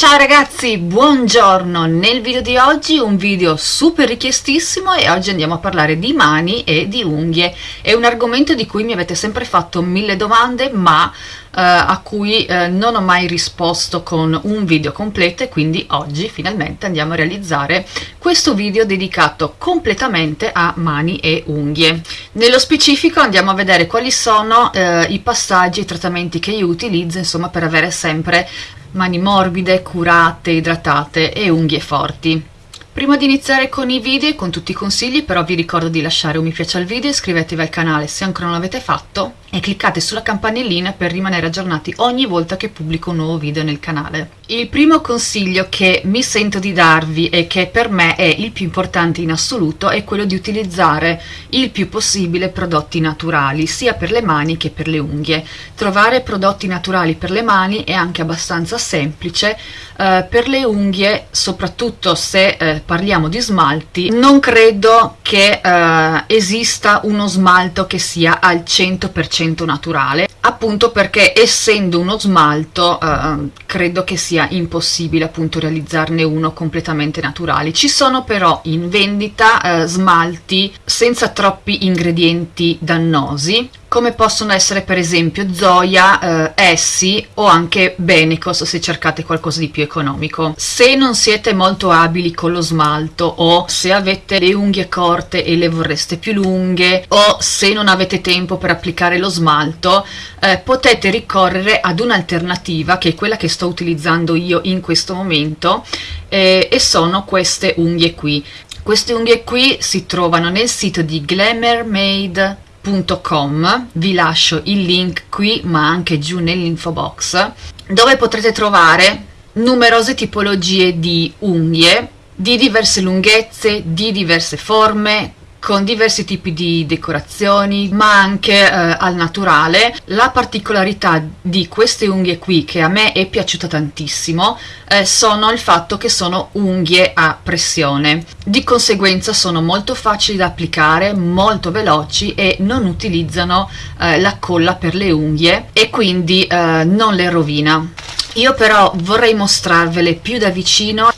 Ciao ragazzi, buongiorno! Nel video di oggi un video super richiestissimo e oggi andiamo a parlare di mani e di unghie. È un argomento di cui mi avete sempre fatto mille domande ma eh, a cui eh, non ho mai risposto con un video completo e quindi oggi finalmente andiamo a realizzare questo video dedicato completamente a mani e unghie. Nello specifico andiamo a vedere quali sono eh, i passaggi e i trattamenti che io utilizzo insomma per avere sempre mani morbide, curate, idratate e unghie forti. Prima di iniziare con i video e con tutti i consigli però vi ricordo di lasciare un mi piace al video, iscrivetevi al canale se ancora non l'avete fatto e cliccate sulla campanellina per rimanere aggiornati ogni volta che pubblico un nuovo video nel canale. Il primo consiglio che mi sento di darvi e che per me è il più importante in assoluto è quello di utilizzare il più possibile prodotti naturali sia per le mani che per le unghie. Trovare prodotti naturali per le mani è anche abbastanza semplice, eh, per le unghie soprattutto se eh, parliamo di smalti non credo che eh, esista uno smalto che sia al 100% 100% naturale appunto perché essendo uno smalto eh, credo che sia impossibile appunto realizzarne uno completamente naturale. Ci sono però in vendita eh, smalti senza troppi ingredienti dannosi come possono essere per esempio Zoya, eh, Essi o anche Benecos se cercate qualcosa di più economico. Se non siete molto abili con lo smalto o se avete le unghie corte e le vorreste più lunghe o se non avete tempo per applicare lo smalto eh, potete ricorrere ad un'alternativa che è quella che sto utilizzando io in questo momento eh, e sono queste unghie qui. Queste unghie qui si trovano nel sito di Glamour Made www.unghie.com vi lascio il link qui ma anche giù nell'info box dove potrete trovare numerose tipologie di unghie di diverse lunghezze, di diverse forme, con diversi tipi di decorazioni ma anche eh, al naturale. La particolarità di queste unghie qui che a me è piaciuta tantissimo eh, sono il fatto che sono unghie a pressione. Di conseguenza sono molto facili da applicare molto veloci e non utilizzano eh, la colla per le unghie e quindi eh, non le rovina. Io però vorrei mostrarvele più da vicino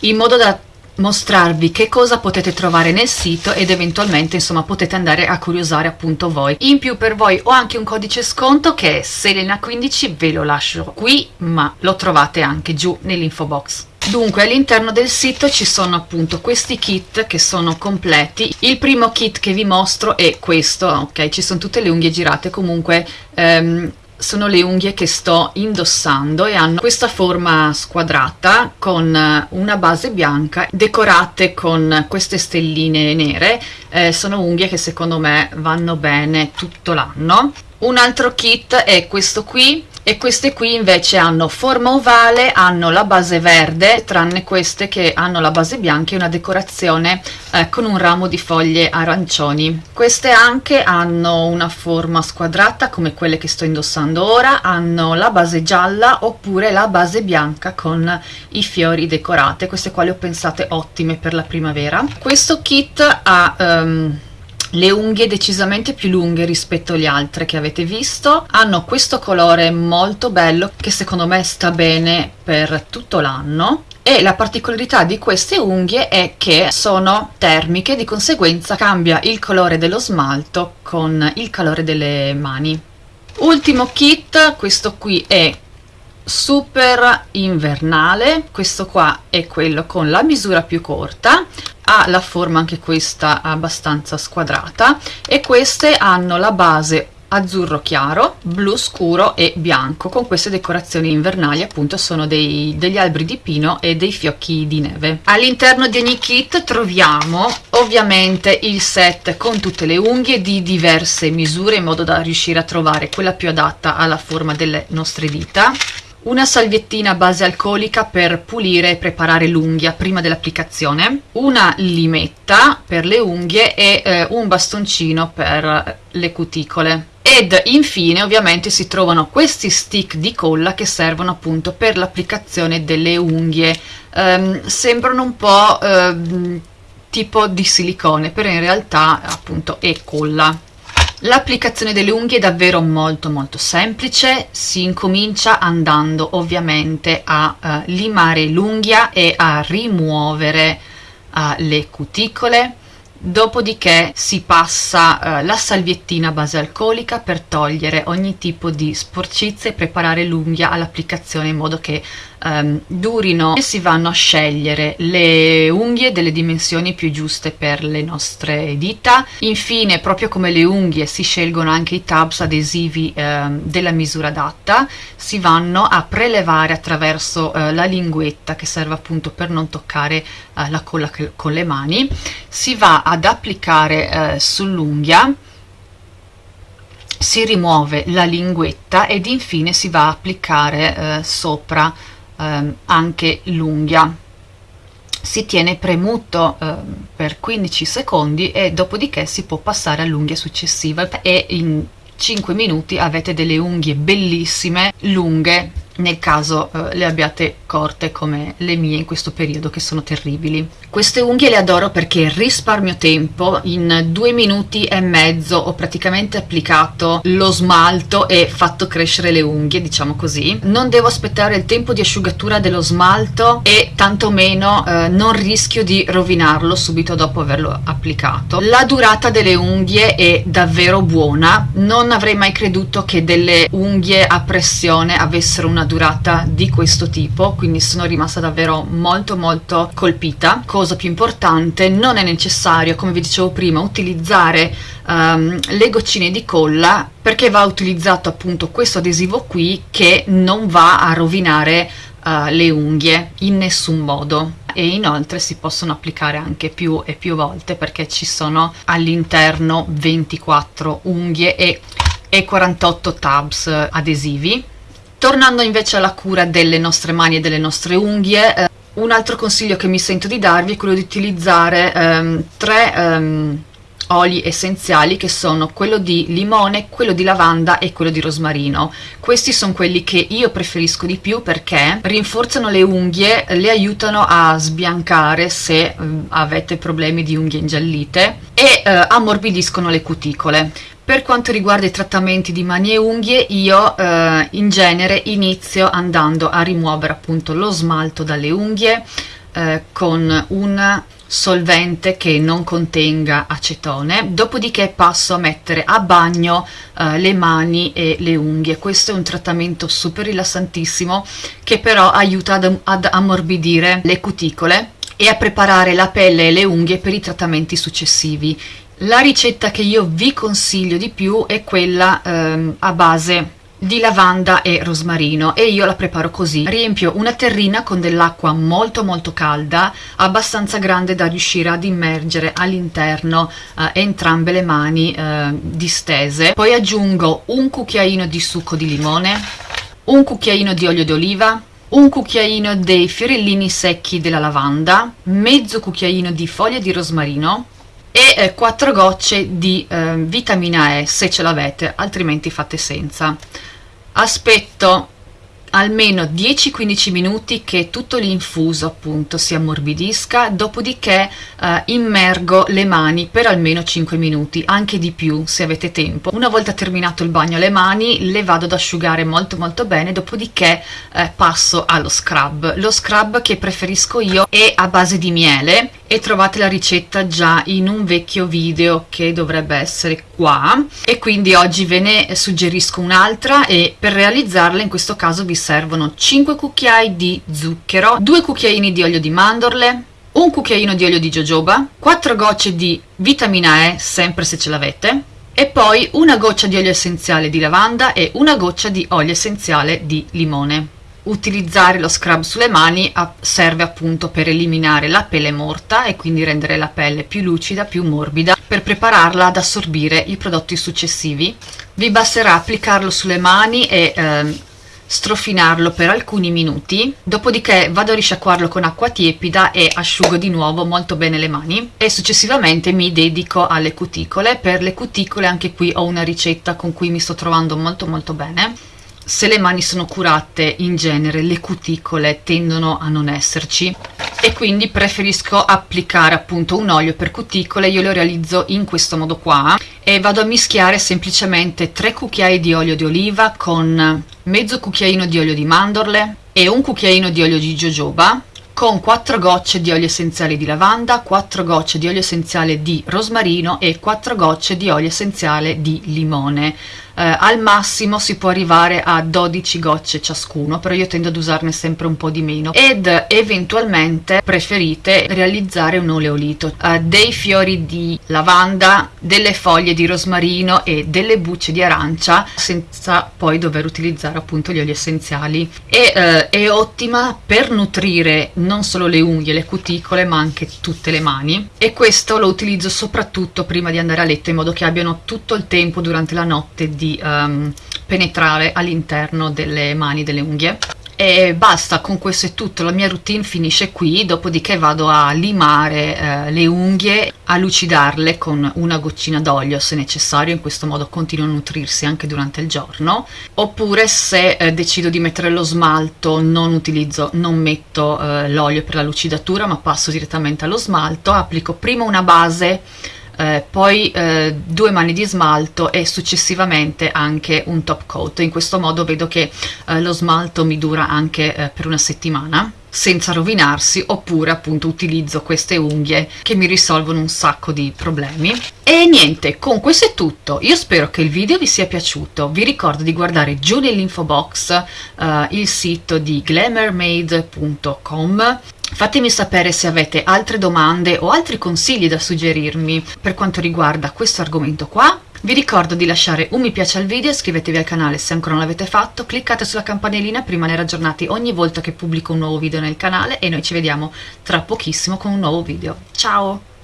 in modo da mostrarvi che cosa potete trovare nel sito ed eventualmente insomma potete andare a curiosare appunto voi. In più per voi ho anche un codice sconto che è Selena15 ve lo lascio qui ma lo trovate anche giù nell'info box. Dunque all'interno del sito ci sono appunto questi kit che sono completi, il primo kit che vi mostro è questo, ok? Ci sono tutte le unghie girate. Comunque ehm, sono le unghie che sto indossando e hanno questa forma squadrata con eh, una base bianca decorate con queste stelline nere. Eh, sono unghie che secondo me vanno bene tutto l'anno. Un altro kit è questo qui e queste qui invece hanno forma ovale, hanno la base verde, tranne queste che hanno la base bianca e una decorazione eh, con un ramo di foglie arancioni. Queste anche hanno una forma squadrata come quelle che sto indossando ora, hanno la base gialla oppure la base bianca con i fiori decorate, queste qua le ho pensate ottime per la primavera. Questo kit ha... Um, le unghie decisamente più lunghe rispetto alle altre che avete visto. Hanno questo colore molto bello che secondo me sta bene per tutto l'anno. E la particolarità di queste unghie è che sono termiche di conseguenza cambia il colore dello smalto con il calore delle mani. Ultimo kit questo qui è super invernale. Questo qua è quello con la misura più corta. Ha la forma anche questa abbastanza squadrata. E queste hanno la base azzurro chiaro, blu scuro e bianco. Con queste decorazioni invernali appunto sono dei, degli alberi di pino e dei fiocchi di neve. All'interno di ogni kit troviamo ovviamente il set con tutte le unghie di diverse misure in modo da riuscire a trovare quella più adatta alla forma delle nostre dita una salviettina a base alcolica per pulire e preparare l'unghia prima dell'applicazione, una limetta per le unghie e eh, un bastoncino per le cuticole. Ed infine ovviamente si trovano questi stick di colla che servono appunto per l'applicazione delle unghie. Um, sembrano un po' uh, tipo di silicone, però in realtà appunto è colla L'applicazione delle unghie è davvero molto molto semplice, si incomincia andando ovviamente a uh, limare l'unghia e a rimuovere uh, le cuticole, dopodiché si passa uh, la salviettina base alcolica per togliere ogni tipo di sporcizia e preparare l'unghia all'applicazione in modo che um, durino e si vanno a scegliere le unghie delle dimensioni più giuste per le nostre dita. Infine proprio come le unghie si scelgono anche i tabs adesivi um, della misura adatta. Si vanno a prelevare attraverso uh, la linguetta che serve appunto per non toccare uh, la colla con le mani. Si va ad applicare uh, sull'unghia. Si rimuove la linguetta ed infine si va a applicare eh, sopra ehm, anche l'unghia. Si tiene premuto eh, per 15 secondi e dopodiché si può passare all'unghia successiva. E in 5 minuti avete delle unghie bellissime lunghe nel caso eh, le abbiate corte come le mie in questo periodo che sono terribili. Queste unghie le adoro perché risparmio tempo, in due minuti e mezzo ho praticamente applicato lo smalto e fatto crescere le unghie, diciamo così. Non devo aspettare il tempo di asciugatura dello smalto e tantomeno eh, non rischio di rovinarlo subito dopo averlo applicato. La durata delle unghie è davvero buona, non avrei mai creduto che delle unghie a pressione avessero una durata di questo tipo quindi sono rimasta davvero molto molto colpita. Cosa più importante non è necessario come vi dicevo prima utilizzare um, le goccine di colla perché va utilizzato appunto questo adesivo qui che non va a rovinare uh, le unghie in nessun modo. E inoltre si possono applicare anche più e più volte perché ci sono all'interno 24 unghie e, e 48 tabs adesivi Tornando invece alla cura delle nostre mani e delle nostre unghie, eh, un altro consiglio che mi sento di darvi è quello di utilizzare ehm, tre ehm, oli essenziali che sono quello di limone, quello di lavanda e quello di rosmarino. Questi sono quelli che io preferisco di più perché rinforzano le unghie, le aiutano a sbiancare se avete problemi di unghie ingiallite e eh, ammorbidiscono le cuticole. Per quanto riguarda i trattamenti di mani e unghie, io eh, in genere inizio andando a rimuovere appunto lo smalto dalle unghie eh, con un solvente che non contenga acetone, dopodiché passo a mettere a bagno eh, le mani e le unghie. Questo è un trattamento super rilassantissimo che però aiuta ad, ad ammorbidire le cuticole e a preparare la pelle e le unghie per i trattamenti successivi. La ricetta che io vi consiglio di più è quella ehm, a base di lavanda e rosmarino e io la preparo così riempio una terrina con dell'acqua molto molto calda abbastanza grande da riuscire ad immergere all'interno eh, entrambe le mani eh, distese poi aggiungo un cucchiaino di succo di limone un cucchiaino di olio d'oliva un cucchiaino dei fiorellini secchi della lavanda mezzo cucchiaino di foglie di rosmarino e eh, 4 gocce di eh, vitamina E se ce l'avete, altrimenti fate senza. Aspetto almeno 10-15 minuti che tutto l'infuso appunto si ammorbidisca, dopodiché eh, immergo le mani per almeno 5 minuti, anche di più se avete tempo. Una volta terminato il bagno alle mani le vado ad asciugare molto molto bene, dopodiché eh, passo allo scrub. Lo scrub che preferisco io è a base di miele e trovate la ricetta già in un vecchio video che dovrebbe essere qua e quindi oggi ve ne suggerisco un'altra e per realizzarla in questo caso vi servono 5 cucchiai di zucchero 2 cucchiaini di olio di mandorle un cucchiaino di olio di jojoba 4 gocce di vitamina E sempre se ce l'avete e poi una goccia di olio essenziale di lavanda e una goccia di olio essenziale di limone utilizzare lo scrub sulle mani serve appunto per eliminare la pelle morta e quindi rendere la pelle più lucida, più morbida per prepararla ad assorbire i prodotti successivi. Vi basterà applicarlo sulle mani e eh, strofinarlo per alcuni minuti, dopodiché vado a risciacquarlo con acqua tiepida e asciugo di nuovo molto bene le mani e successivamente mi dedico alle cuticole. Per le cuticole anche qui ho una ricetta con cui mi sto trovando molto molto bene se le mani sono curate in genere le cuticole tendono a non esserci. E quindi preferisco applicare appunto un olio per cuticole io lo realizzo in questo modo qua e vado a mischiare semplicemente 3 cucchiai di olio di oliva con mezzo cucchiaino di olio di mandorle e un cucchiaino di olio di jojoba con 4 gocce di olio essenziale di lavanda, 4 gocce di olio essenziale di rosmarino e 4 gocce di olio essenziale di limone eh, al massimo si può arrivare a 12 gocce ciascuno però io tendo ad usarne sempre un po' di meno. Ed eventualmente preferite realizzare un oleolito eh, dei fiori di lavanda delle foglie di rosmarino e delle bucce di arancia senza poi dover utilizzare appunto gli oli essenziali. E eh, è ottima per nutrire non solo le unghie le cuticole ma anche tutte le mani. E questo lo utilizzo soprattutto prima di andare a letto in modo che abbiano tutto il tempo durante la notte di di um, penetrare all'interno delle mani, delle unghie. E basta con questo è tutto la mia routine finisce qui dopodiché vado a limare eh, le unghie a lucidarle con una goccina d'olio se necessario in questo modo continuo a nutrirsi anche durante il giorno. Oppure se eh, decido di mettere lo smalto non utilizzo non metto eh, l'olio per la lucidatura ma passo direttamente allo smalto applico prima una base eh, poi eh, due mani di smalto e successivamente anche un top coat. In questo modo vedo che eh, lo smalto mi dura anche eh, per una settimana senza rovinarsi oppure appunto utilizzo queste unghie che mi risolvono un sacco di problemi. E niente con questo è tutto. Io spero che il video vi sia piaciuto. Vi ricordo di guardare giù nell'info box uh, il sito di glamourmade.com Fatemi sapere se avete altre domande o altri consigli da suggerirmi per quanto riguarda questo argomento qua. Vi ricordo di lasciare un mi piace al video, iscrivetevi al canale se ancora non l'avete fatto, cliccate sulla campanellina per rimanere aggiornati ogni volta che pubblico un nuovo video nel canale e noi ci vediamo tra pochissimo con un nuovo video. Ciao!